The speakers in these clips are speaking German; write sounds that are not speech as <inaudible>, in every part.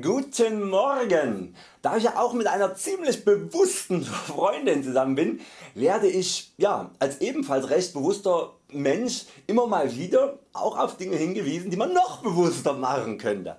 Guten Morgen! Da ich ja auch mit einer ziemlich bewussten <laughs> Freundin zusammen bin, werde ich ja, als ebenfalls recht bewusster Mensch immer mal wieder auch auf Dinge hingewiesen die man noch bewusster machen könnte.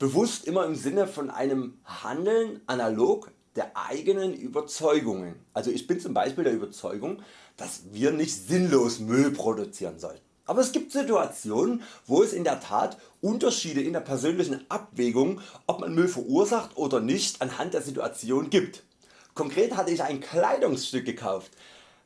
Bewusst immer im Sinne von einem Handeln analog der eigenen Überzeugungen. Also ich bin zum Beispiel der Überzeugung, dass wir nicht sinnlos Müll produzieren sollten. Aber es gibt Situationen wo es in der Tat Unterschiede in der persönlichen Abwägung ob man Müll verursacht oder nicht anhand der Situation gibt. Konkret hatte ich ein Kleidungsstück gekauft.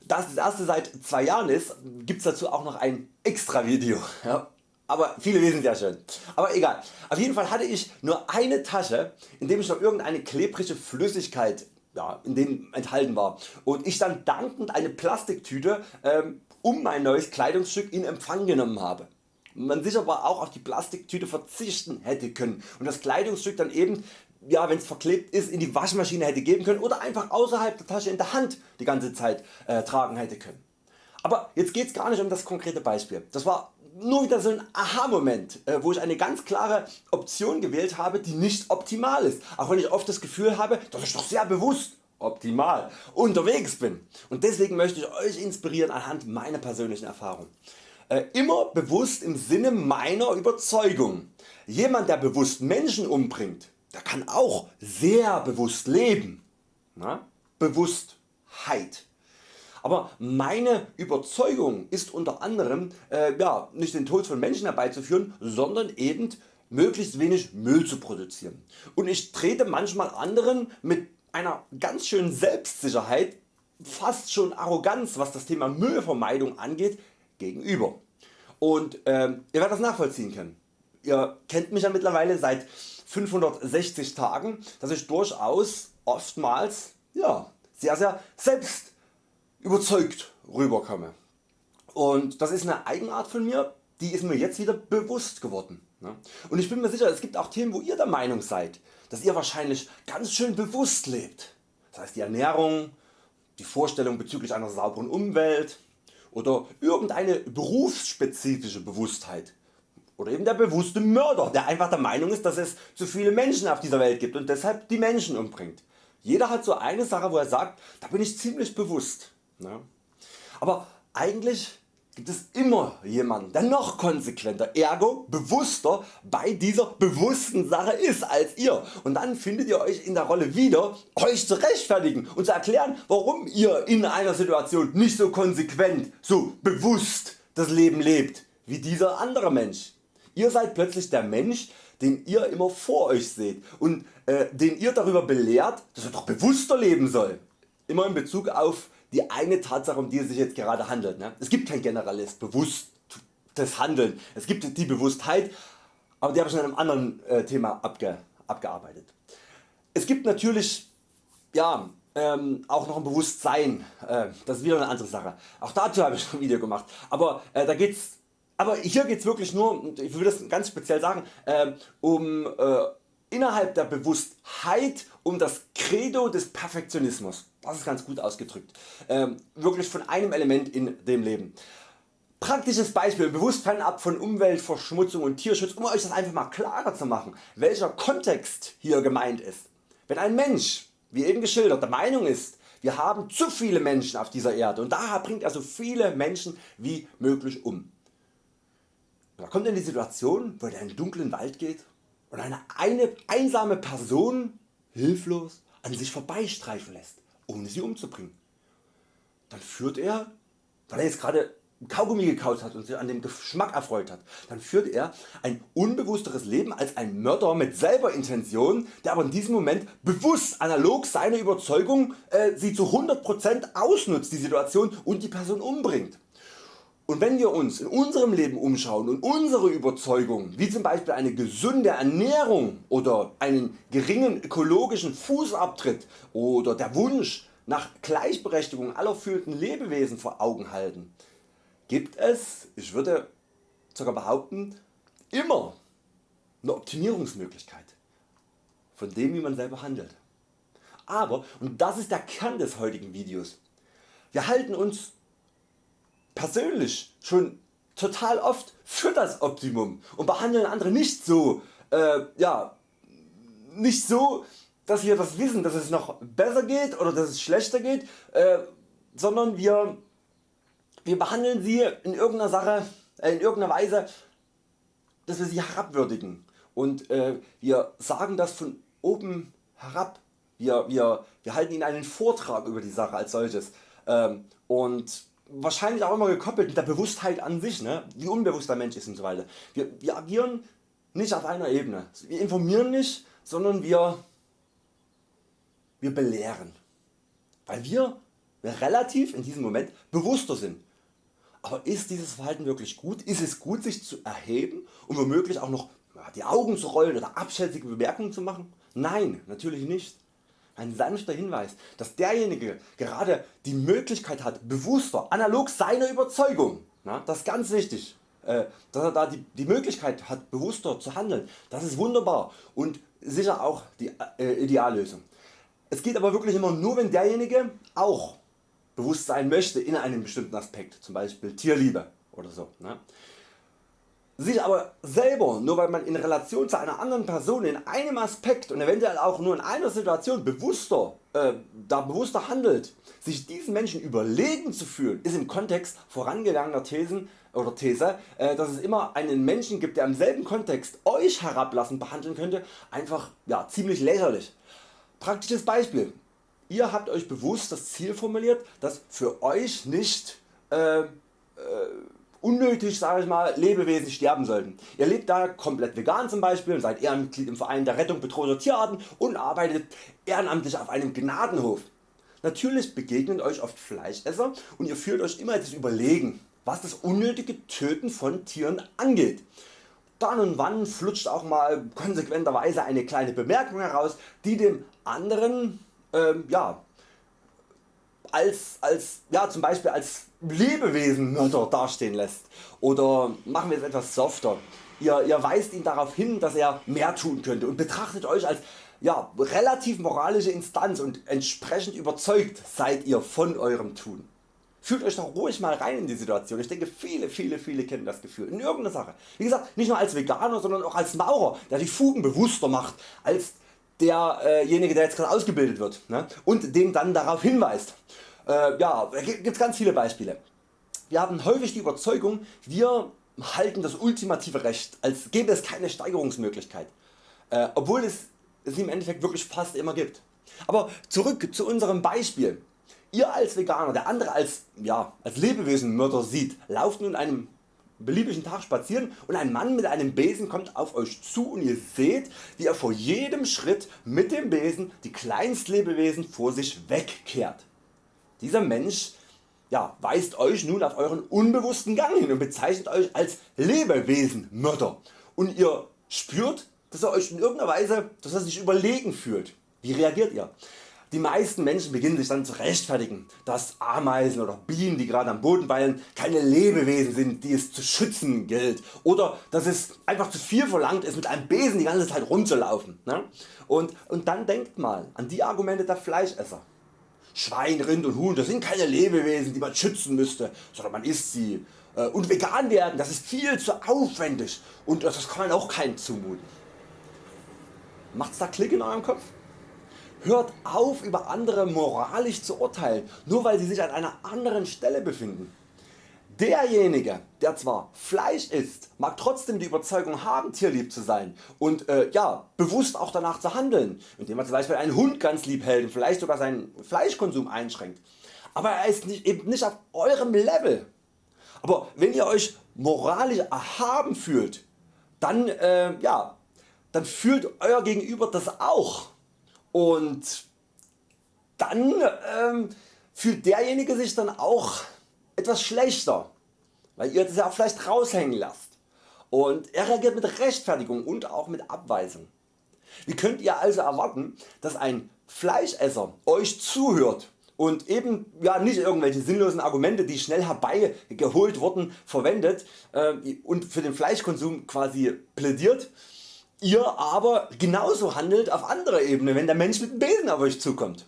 Da es das erste seit 2 Jahren ist, gibt's dazu auch noch ein extra Video. Ja, aber viele wissen es ja schon. Aber egal. Auf jeden Fall hatte ich nur eine Tasche in dem ich noch irgendeine klebrige Flüssigkeit ja, in dem enthalten war und ich dann dankend eine Plastiktüte ähm, um mein neues Kleidungsstück in Empfang genommen habe. Man sich aber auch auf die Plastiktüte verzichten hätte können und das Kleidungsstück dann eben ja, wenn es verklebt ist in die Waschmaschine hätte geben können oder einfach außerhalb der Tasche in der Hand die ganze Zeit äh, tragen hätte können. Aber jetzt geht es gar nicht um das konkrete Beispiel. Das war nur wieder so ein Aha Moment äh, wo ich eine ganz klare Option gewählt habe die nicht optimal ist, auch wenn ich oft das Gefühl habe dass ich doch sehr bewusst optimal unterwegs bin und deswegen möchte ich Euch inspirieren anhand meiner persönlichen Erfahrung. Äh, immer bewusst im Sinne meiner Überzeugung. Jemand der bewusst Menschen umbringt, der kann auch sehr bewusst leben. Na? Bewusstheit. Aber meine Überzeugung ist unter anderem äh, ja, nicht den Tod von Menschen herbeizuführen, sondern eben möglichst wenig Müll zu produzieren. Und ich trete manchmal anderen mit einer ganz schönen Selbstsicherheit, fast schon Arroganz was das Thema Müllvermeidung angeht, gegenüber. Und ähm, ihr werdet das nachvollziehen können. Ihr kennt mich ja mittlerweile seit 560 Tagen, dass ich durchaus oftmals ja, sehr sehr selbst überzeugt rüberkomme. Und das ist eine Eigenart von mir, die ist mir jetzt wieder bewusst geworden. Ne? Und ich bin mir sicher es gibt auch Themen wo ihr der Meinung seid, dass ihr wahrscheinlich ganz schön bewusst lebt. Das heißt die Ernährung, die Vorstellung bezüglich einer sauberen Umwelt oder irgendeine berufsspezifische Bewusstheit oder eben der bewusste Mörder, der einfach der Meinung ist, dass es zu viele Menschen auf dieser Welt gibt und deshalb die Menschen umbringt. Jeder hat so eine Sache wo er sagt, da bin ich ziemlich bewusst. Ne? Aber eigentlich gibt es immer jemanden der noch konsequenter, ergo bewusster bei dieser bewussten Sache ist als ihr und dann findet ihr Euch in der Rolle wieder Euch zu rechtfertigen und zu erklären warum ihr in einer Situation nicht so konsequent, so bewusst das Leben lebt wie dieser andere Mensch. Ihr seid plötzlich der Mensch den ihr immer vor Euch seht und äh, den ihr darüber belehrt dass er doch bewusster leben soll. Immer in Bezug auf die eine Tatsache um die es sich jetzt gerade handelt. Ne? Es gibt kein Generalist bewusstes Handeln, es gibt die Bewusstheit, aber die habe ich in einem anderen äh, Thema abge, abgearbeitet. Es gibt natürlich ja, ähm, auch noch ein Bewusstsein, äh, das ist wieder eine andere Sache. Auch dazu habe ich ein Video gemacht, aber äh, da geht's aber hier geht es wirklich nur, ich will das ganz speziell sagen, äh, um innerhalb der Bewusstheit um das Credo des Perfektionismus. Das ist ganz gut ausgedrückt. Ähm, wirklich von einem Element in dem Leben. Praktisches Beispiel, bewusst fernab von Umweltverschmutzung und Tierschutz, um Euch das einfach mal klarer zu machen, welcher Kontext hier gemeint ist. Wenn ein Mensch, wie eben geschildert, der Meinung ist, wir haben zu viele Menschen auf dieser Erde und daher bringt er so viele Menschen wie möglich um. Da kommt in die Situation, wo er in einen dunklen Wald geht und eine, eine einsame Person hilflos an sich vorbeistreifen lässt, ohne sie umzubringen. Dann führt er, weil er jetzt gerade Kaugummi gekaut hat und sich an dem Geschmack erfreut hat, dann führt er ein unbewussteres Leben als ein Mörder mit selber Intention, der aber in diesem Moment bewusst analog seiner Überzeugung äh, sie zu 100% ausnutzt die Situation und die Person umbringt. Und wenn wir uns in unserem Leben umschauen und unsere Überzeugungen wie zum Beispiel eine gesunde Ernährung oder einen geringen ökologischen Fußabtritt oder der Wunsch nach Gleichberechtigung aller fühlenden Lebewesen vor Augen halten, gibt es, ich würde sogar behaupten, immer eine Optimierungsmöglichkeit von dem wie man selber handelt. Aber, und das ist der Kern des heutigen Videos, wir halten uns persönlich schon total oft für das Optimum und behandeln andere nicht so äh, ja, nicht so dass wir das wissen dass es noch besser geht oder dass es schlechter geht, äh, sondern wir, wir behandeln sie in irgendeiner Sache, äh, in irgendeiner Weise, dass wir sie herabwürdigen und äh, wir sagen das von oben herab. Wir, wir, wir halten ihnen einen Vortrag über die Sache als solches ähm, und wahrscheinlich auch immer gekoppelt mit der Bewusstheit an sich, ne? wie unbewusst der Mensch ist und so weiter. Wir, wir agieren nicht auf einer Ebene. Wir informieren nicht, sondern wir, wir belehren. Weil wir relativ in diesem Moment bewusster sind. Aber ist dieses Verhalten wirklich gut? Ist es gut sich zu erheben und womöglich auch noch die Augen zu rollen oder abschätzige Bemerkungen zu machen? Nein, natürlich nicht. Ein sanfter Hinweis, dass derjenige gerade die Möglichkeit hat, bewusster, analog seiner Überzeugung, na, das ist ganz wichtig, äh, dass er da die, die Möglichkeit hat, bewusster zu handeln, das ist wunderbar und sicher auch die äh, Ideallösung. Es geht aber wirklich immer nur, wenn derjenige auch bewusst sein möchte in einem bestimmten Aspekt, zum Beispiel Tierliebe oder so. Ne? Sich aber selber, nur weil man in Relation zu einer anderen Person in einem Aspekt und eventuell auch nur in einer Situation bewusster, äh, da bewusster handelt, sich diesen Menschen überlegen zu fühlen, ist im Kontext vorangegangener Thesen oder These, äh, dass es immer einen Menschen gibt, der im selben Kontext Euch herablassend behandeln könnte, einfach ja, ziemlich lächerlich. Praktisches Beispiel. Ihr habt Euch bewusst das Ziel formuliert, dass für Euch nicht äh, äh, unnötig sage ich mal, Lebewesen sterben sollten. Ihr lebt da komplett vegan zum Beispiel und seid Ehrenmitglied im Verein der Rettung bedrohter Tierarten und arbeitet ehrenamtlich auf einem Gnadenhof. Natürlich begegnen Euch oft Fleischesser und ihr fühlt Euch immer das Überlegen, was das unnötige Töten von Tieren angeht. Dann und wann flutscht auch mal konsequenterweise eine kleine Bemerkung heraus, die dem anderen ähm, ja, als, als, ja, zum Beispiel als Lebewesenmörder <laughs> dastehen lässt. Oder machen wir es etwas softer. Ihr, ihr weist ihn darauf hin, dass er mehr tun könnte und betrachtet Euch als ja, relativ moralische Instanz und entsprechend überzeugt seid ihr von eurem Tun. Fühlt Euch doch ruhig mal rein in die Situation. Ich denke viele viele viele kennen das Gefühl in irgendeiner Sache. Wie gesagt nicht nur als Veganer, sondern auch als Maurer der die Fugen bewusster macht als derjenige der jetzt gerade ausgebildet wird ne? und den dann darauf hinweist. Äh, ja, gibt ganz viele Beispiele. Wir haben häufig die Überzeugung, wir halten das ultimative Recht, als gäbe es keine Steigerungsmöglichkeit, äh, obwohl es es im Endeffekt wirklich fast immer gibt. Aber zurück zu unserem Beispiel. Ihr als Veganer, der andere als, ja, als Lebewesenmörder sieht, lauft nun einem beliebigen Tag spazieren und ein Mann mit einem Besen kommt auf Euch zu und ihr seht wie er vor jedem Schritt mit dem Besen die Kleinstlebewesen vor sich wegkehrt. Dieser Mensch ja, weist Euch nun auf Euren unbewussten Gang hin und bezeichnet Euch als Lebewesenmörder und ihr spürt dass er Euch in irgendeiner Weise dass er sich überlegen fühlt. Wie reagiert ihr? Die meisten Menschen beginnen sich dann zu rechtfertigen, dass Ameisen oder Bienen die gerade am Boden weilen keine Lebewesen sind die es zu schützen gilt oder dass es einfach zu viel verlangt ist mit einem Besen die ganze Zeit rumzulaufen. Ne? Und, und dann denkt mal an die Argumente der Fleischesser. Schwein, Rind und Huhn das sind keine Lebewesen die man schützen müsste, sondern man isst sie. Äh, und vegan werden das ist viel zu aufwendig und das kann man auch keinem zumuten. Macht's da Klick in eurem Kopf? Hört auf über andere moralisch zu urteilen, nur weil sie sich an einer anderen Stelle befinden. Derjenige der zwar Fleisch isst, mag trotzdem die Überzeugung haben tierlieb zu sein und äh, ja, bewusst auch danach zu handeln, indem er zum Beispiel einen Hund ganz lieb hält und vielleicht sogar seinen Fleischkonsum einschränkt. Aber er ist nicht, eben nicht auf eurem Level. Aber wenn ihr Euch moralisch erhaben fühlt, dann, äh, ja, dann fühlt Euer Gegenüber das auch und dann ähm, fühlt derjenige sich dann auch etwas schlechter, weil ihr das ja vielleicht raushängen lasst und er reagiert mit Rechtfertigung und auch mit Abweisung. Wie könnt ihr also erwarten dass ein Fleischesser Euch zuhört und eben ja, nicht irgendwelche sinnlosen Argumente die schnell herbeigeholt wurden verwendet äh, und für den Fleischkonsum quasi plädiert, ihr aber genauso handelt auf anderer Ebene, wenn der Mensch mit dem Besen auf Euch zukommt.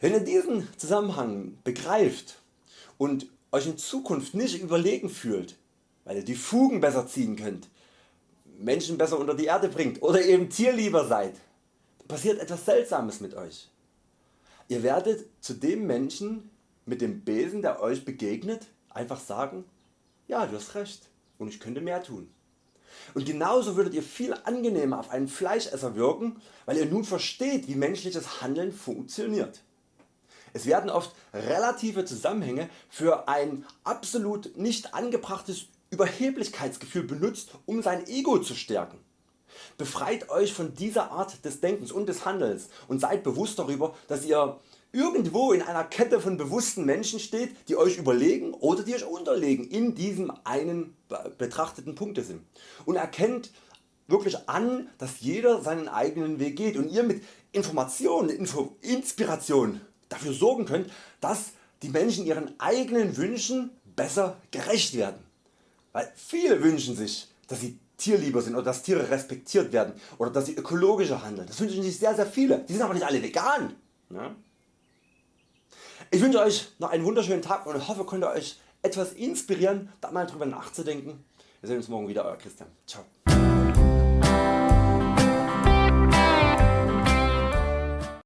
Wenn ihr diesen Zusammenhang begreift und Euch in Zukunft nicht überlegen fühlt, weil ihr die Fugen besser ziehen könnt, Menschen besser unter die Erde bringt oder eben tierlieber seid, passiert etwas Seltsames mit Euch. Ihr werdet zu dem Menschen mit dem Besen der Euch begegnet einfach sagen, ja du hast recht und ich könnte mehr tun. Und genauso würdet ihr viel angenehmer auf einen Fleischesser wirken, weil ihr nun versteht wie menschliches Handeln funktioniert. Es werden oft relative Zusammenhänge für ein absolut nicht angebrachtes Überheblichkeitsgefühl benutzt um sein Ego zu stärken. Befreit Euch von dieser Art des Denkens und des Handelns und seid bewusst darüber dass ihr irgendwo in einer Kette von bewussten Menschen steht die Euch überlegen oder die Euch unterlegen in diesem einen betrachteten Punktesinn und erkennt wirklich an dass jeder seinen eigenen Weg geht und ihr mit Information, Info, Inspiration dafür sorgen könnt dass die Menschen ihren eigenen Wünschen besser gerecht werden. Weil viele wünschen sich dass sie tierlieber sind oder dass Tiere respektiert werden oder dass sie ökologischer handeln. Das wünschen sich sehr sehr viele. Die sind aber nicht alle vegan. Ne? Ich wünsche Euch noch einen wunderschönen Tag und hoffe konnte Euch etwas inspirieren da mal drüber nachzudenken. Wir sehen uns morgen wieder Euer Christian. Ciao.